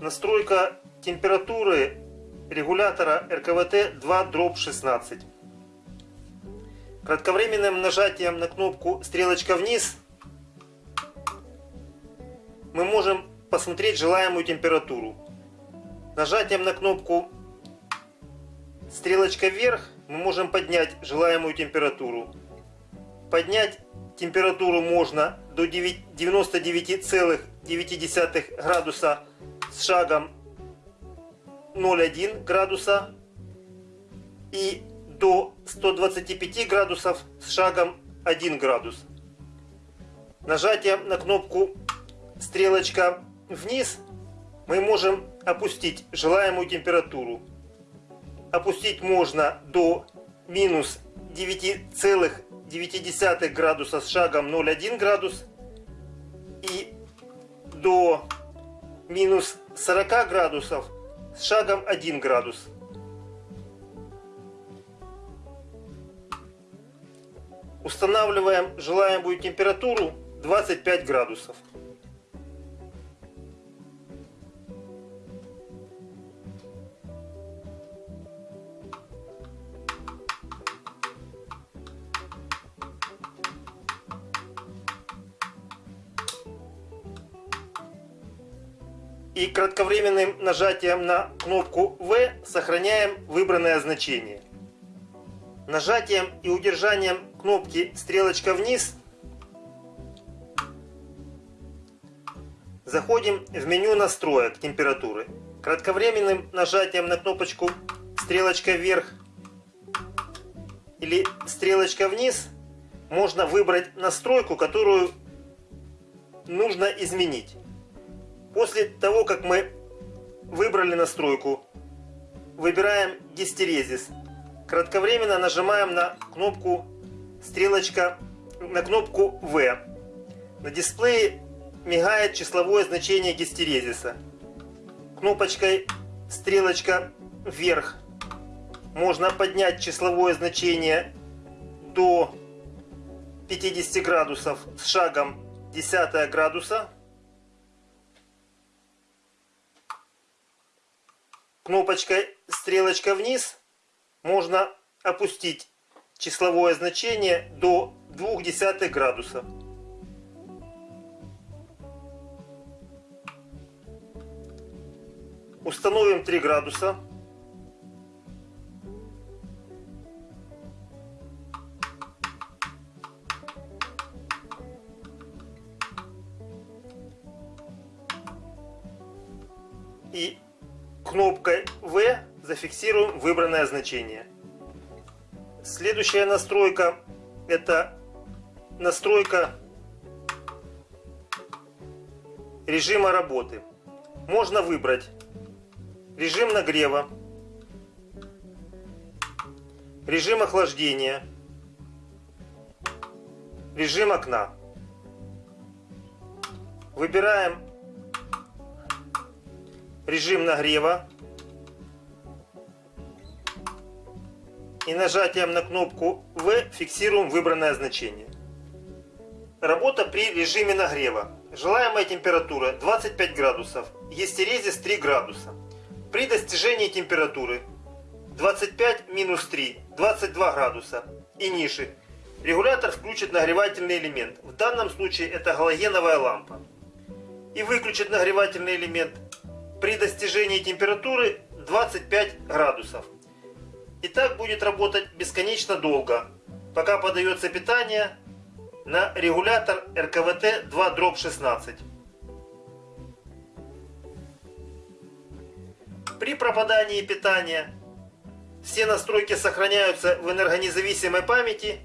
настройка температуры регулятора РКВТ 2 дробь 16. Кратковременным нажатием на кнопку стрелочка вниз мы можем посмотреть желаемую температуру. Нажатием на кнопку стрелочка вверх мы можем поднять желаемую температуру. Поднять температуру можно до 99,9 градуса с шагом 0,1 градуса и до 125 градусов с шагом 1 градус. Нажатием на кнопку стрелочка вниз мы можем опустить желаемую температуру. Опустить можно до минус 9,9 градуса с шагом 0,1 градус и до минус 40 градусов с шагом 1 градус. Устанавливаем желаемую температуру 25 градусов. И кратковременным нажатием на кнопку V сохраняем выбранное значение. Нажатием и удержанием кнопки стрелочка вниз заходим в меню настроек температуры. Кратковременным нажатием на кнопочку стрелочка вверх или стрелочка вниз можно выбрать настройку, которую нужно изменить. После того, как мы выбрали настройку, выбираем гистерезис. Кратковременно нажимаем на кнопку стрелочка, на кнопку V. На дисплее мигает числовое значение гистерезиса. Кнопочкой стрелочка вверх можно поднять числовое значение до 50 градусов с шагом 10 градуса. Кнопочкой стрелочка вниз можно опустить числовое значение до 0,2 градуса. Установим 3 градуса. И кнопкой V зафиксируем выбранное значение. Следующая настройка это настройка режима работы. Можно выбрать режим нагрева, режим охлаждения, режим окна. Выбираем режим нагрева и нажатием на кнопку V фиксируем выбранное значение. Работа при режиме нагрева. Желаемая температура 25 градусов, естерезис 3 градуса. При достижении температуры 25 минус 3, 22 градуса и ниже, регулятор включит нагревательный элемент. В данном случае это галогеновая лампа. И выключит нагревательный элемент при достижении температуры 25 градусов. И так будет работать бесконечно долго, пока подается питание на регулятор РКВТ 2 дробь 16. При пропадании питания все настройки сохраняются в энергонезависимой памяти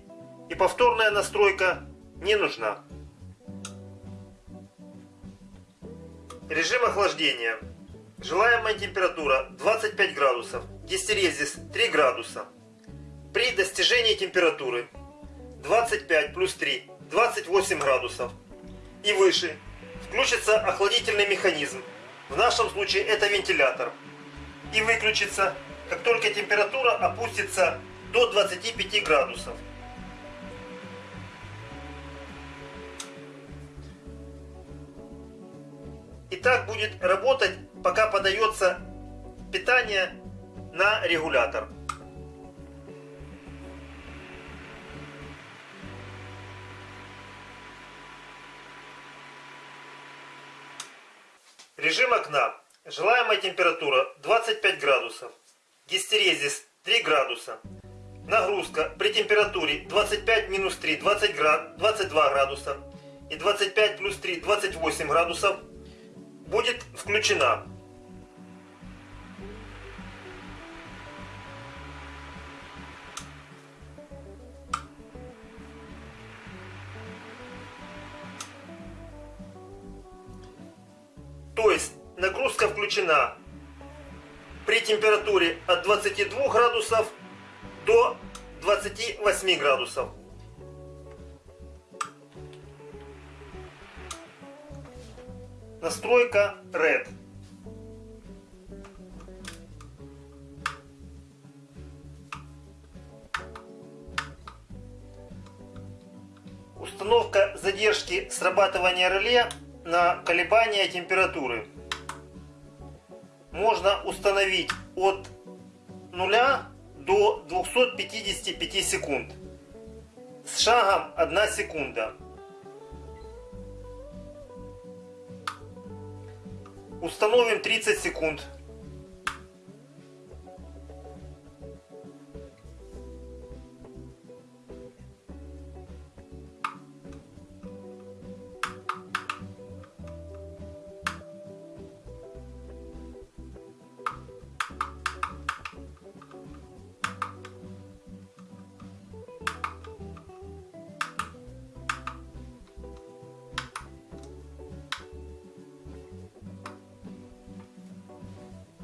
и повторная настройка не нужна. Режим охлаждения. Желаемая температура 25 градусов, гистерезис 3 градуса. При достижении температуры 25 плюс 3, 28 градусов и выше включится охладительный механизм. В нашем случае это вентилятор. И выключится, как только температура опустится до 25 градусов. И так будет работать пока подается питание на регулятор. Режим окна. Желаемая температура 25 градусов. Гистерезис 3 градуса. Нагрузка при температуре 25 минус 3 20 град, 22 градуса и 25 плюс 3 28 градусов будет включена. То есть нагрузка включена при температуре от 22 градусов до 28 градусов. Настройка Red. Установка задержки срабатывания реле на колебания температуры. Можно установить от 0 до 255 секунд. С шагом 1 секунда. Установим 30 секунд.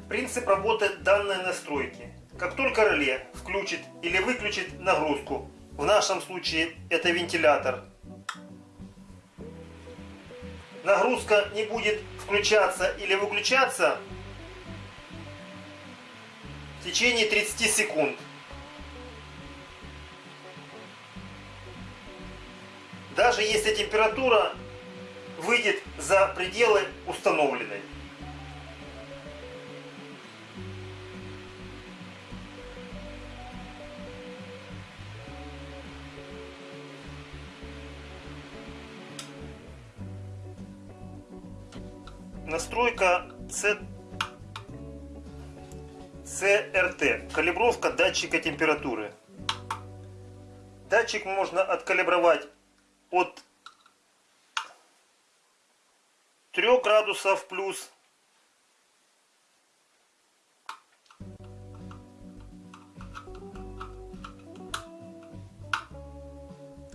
Принцип работы данной настройки. Как только реле включит или выключит нагрузку, в нашем случае это вентилятор, нагрузка не будет включаться или выключаться в течение 30 секунд. Даже если температура выйдет за пределы установленной. Настройка C... CRT. Калибровка датчика температуры. Датчик можно откалибровать от 3 градусов плюс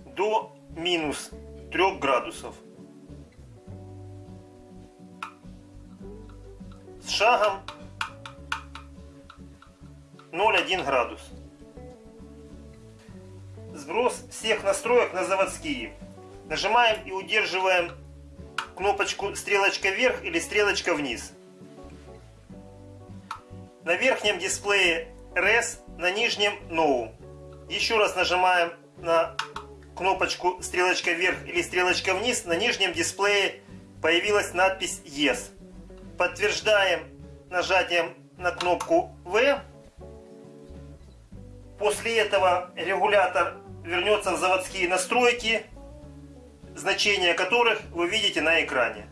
до минус 3 градусов. Шагом 0,1 градус. Сброс всех настроек на заводские. Нажимаем и удерживаем кнопочку стрелочка вверх или стрелочка вниз. На верхнем дисплее RES, на нижнем No. Еще раз нажимаем на кнопочку стрелочка вверх или стрелочка вниз. На нижнем дисплее появилась надпись Yes. Подтверждаем нажатием на кнопку V. После этого регулятор вернется в заводские настройки, значения которых вы видите на экране.